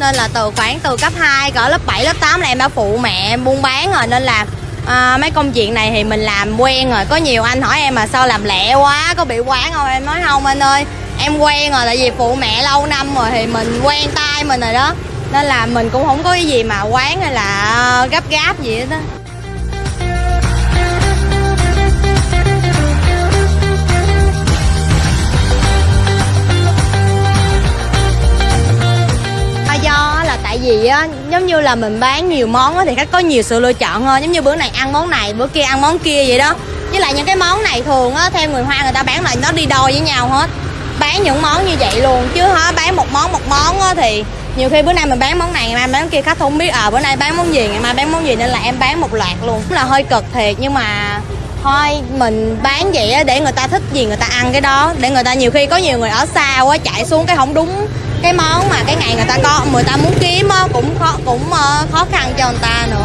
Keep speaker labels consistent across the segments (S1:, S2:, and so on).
S1: nên là từ khoảng từ cấp 2 cỡ lớp 7 lớp 8 là em đã phụ mẹ buôn bán rồi nên là à, mấy công chuyện này thì mình làm quen rồi. Có nhiều anh hỏi em mà sao làm lẹ quá có bị quán không? Em nói không anh ơi em quen rồi tại vì phụ mẹ lâu năm rồi thì mình quen tay mình rồi đó. Nên là mình cũng không có cái gì mà quán hay là gấp gáp gì hết đó gì á, giống như là mình bán nhiều món á thì khách có nhiều sự lựa chọn hơn. Giống như bữa này ăn món này, bữa kia ăn món kia vậy đó. Với lại những cái món này thường á, theo người hoa người ta bán là nó đi đôi với nhau hết. Bán những món như vậy luôn, chứ hả, bán một món một món á thì nhiều khi bữa nay mình bán món này ngày mai bán kia khách không biết à bữa nay bán món gì, ngày mai bán món gì nên là em bán một loạt luôn. Cũng là hơi cực thiệt, nhưng mà thôi, mình bán vậy á để người ta thích gì người ta ăn cái đó. Để người ta nhiều khi có nhiều người ở xa quá chạy xuống cái không đúng cái món mà cái ngày người ta có, người ta muốn kiếm á cũng khó cũng ờ, khó khăn cho người ta nữa.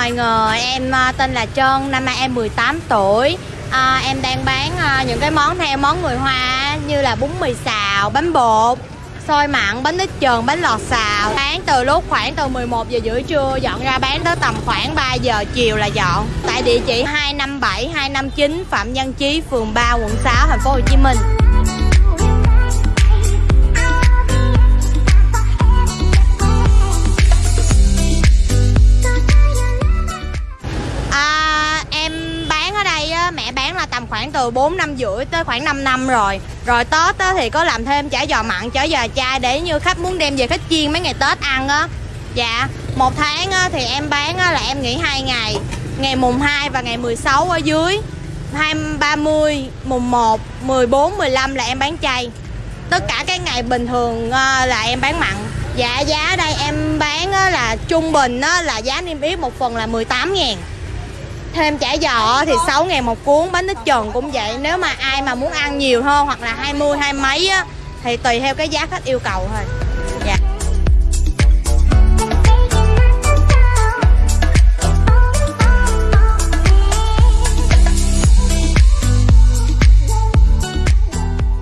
S1: Mọi người, em à, tên là Trân, năm nay em 18 tuổi. À, Em đang bán à, những cái món theo món người Hoa như là bún mì xào, bánh bột, xôi mặn, bánh ít trần, bánh lọt xào. Bán từ lúc khoảng từ 11 giờ rưỡi trưa dọn ra bán tới tầm khoảng 3 giờ chiều là dọn. Tại địa chỉ 257, 259 Phạm Văn Chí, phường 3, quận 6, thành phố Hồ Chí Minh. Từ 4 năm rưỡi tới khoảng 5 năm rồi. Rồi Tết á, thì có làm thêm chả giò mặn, chả giò chai để như khách muốn đem về khách chiên mấy ngày Tết ăn á. Dạ, một tháng á, thì em bán á, là em nghỉ hai ngày Ngày mùng 2 và ngày 16 ở dưới. 2, 30, mùng 1, 14, 15 là em bán chay. Tất cả các ngày bình thường á, là em bán mặn. Dạ giá đây em bán á, là trung bình á, là giá niêm yết một phần là 18 ngàn. Thêm chả giò thì 6 ngàn một cuốn Bánh ít trần cũng vậy. Nếu mà ai mà muốn ăn nhiều hơn hoặc là 20 hai mấy á Thì tùy theo cái giá khách yêu cầu thôi. Dạ.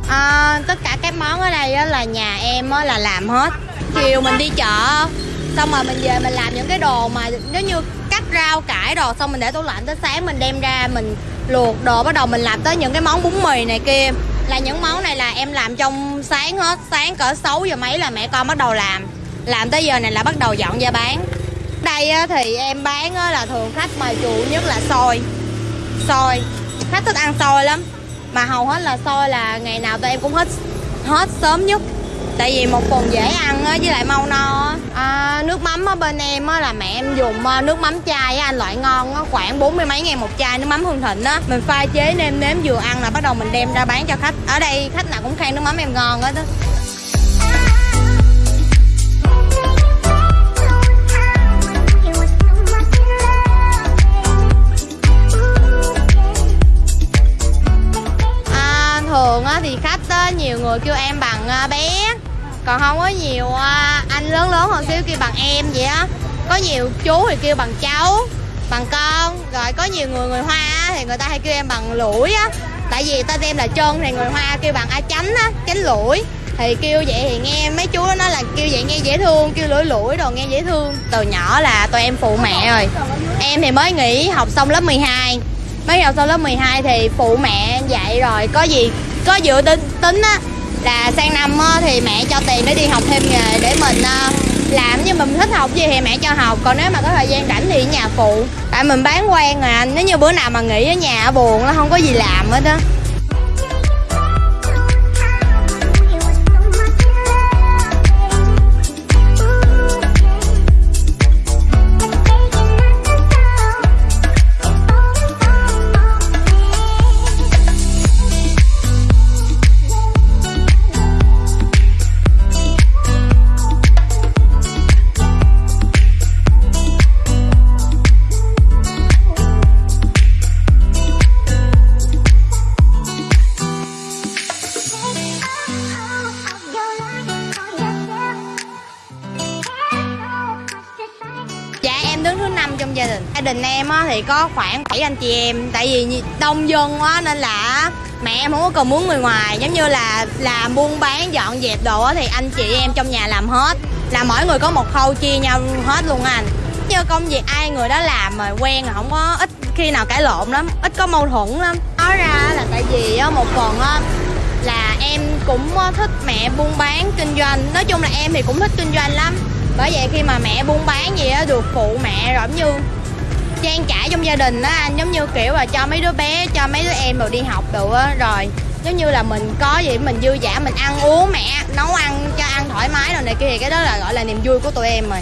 S1: À, Tất cả các món ở đây á, là nhà em á, là làm hết. Chiều mình đi chợ Xong rồi mình về mình làm những cái đồ mà Nếu như rau cải đồ, Xong mình để tủ lạnh tới sáng mình đem ra, Mình luộc đồ, bắt đầu mình làm tới những cái món bún mì này kia. Là những món này là em làm trong sáng hết, Sáng cỡ 6 giờ mấy là mẹ con bắt đầu làm. Làm tới giờ này là bắt đầu dọn ra bán. Đây thì em bán là thường khách mà chủ nhất là xôi. Xôi. Khách thích ăn xôi lắm. Mà hầu hết là xôi là ngày nào tụi em cũng hết hết sớm nhất tại vì một phần dễ ăn á với lại mau no à, nước mắm ở bên em á là mẹ em dùng à, nước mắm chai á anh loại ngon á khoảng bốn mươi mấy ngàn một chai nước mắm hương thịnh á. Mình pha chế nêm nếm vừa ăn là bắt đầu mình đem ra bán cho khách. Ở đây khách nào cũng khen nước mắm em ngon hết á còn không có nhiều à, anh lớn lớn hơn xíu kêu bằng em vậy á. Có nhiều chú thì kêu bằng cháu, bằng con. Rồi có nhiều người người hoa thì người ta hay kêu em bằng lũi á. Tại vì tên em là chân thì người hoa kêu bằng a chánh á, chánh lũi. Thì kêu vậy thì nghe mấy chú nó nói là kêu vậy nghe dễ thương, kêu lũi lũi đồ nghe dễ thương. Từ nhỏ là tụi em phụ mẹ rồi. Em thì mới nghỉ học xong lớp 12 mới học xong lớp 12 thì phụ mẹ dạy rồi. Có gì, có dự tính tính á là sang năm thì mẹ cho tiền để đi học thêm nghề để mình ờ, làm. Như mình thích học gì thì mẹ cho học. Còn nếu mà có thời gian rảnh thì ở nhà phụ. Tại mình bán quen rồi anh. Nếu như bữa nào mà nghỉ ở nhà buồn nó không có gì làm hết á. Trong gia đình. Gia đình em á, thì có khoảng 7 anh chị em tại vì đông dân quá nên là mẹ em không có cần muốn người ngoài. Giống như là làm buôn bán dọn dẹp đồ á, thì anh chị em trong nhà làm hết. Là mỗi người có một khâu chia nhau hết luôn anh. Như công việc ai người đó làm mà quen là không có ít khi nào cãi lộn lắm ít có mâu thuẫn lắm. Nói ra là tại vì á, một phần á, là em cũng thích mẹ buôn bán kinh doanh. Nói chung là em thì cũng thích kinh doanh lắm bởi vậy khi mà mẹ buôn bán gì á, được phụ mẹ rồi giống như trang trải trong gia đình á, anh giống như kiểu là cho mấy đứa bé, cho mấy đứa em rồi đi học được á, rồi giống như là mình có gì mình dư giả mình ăn uống mẹ, nấu ăn, cho ăn thoải mái rồi này kia, thì cái đó là gọi là niềm vui của tụi em rồi.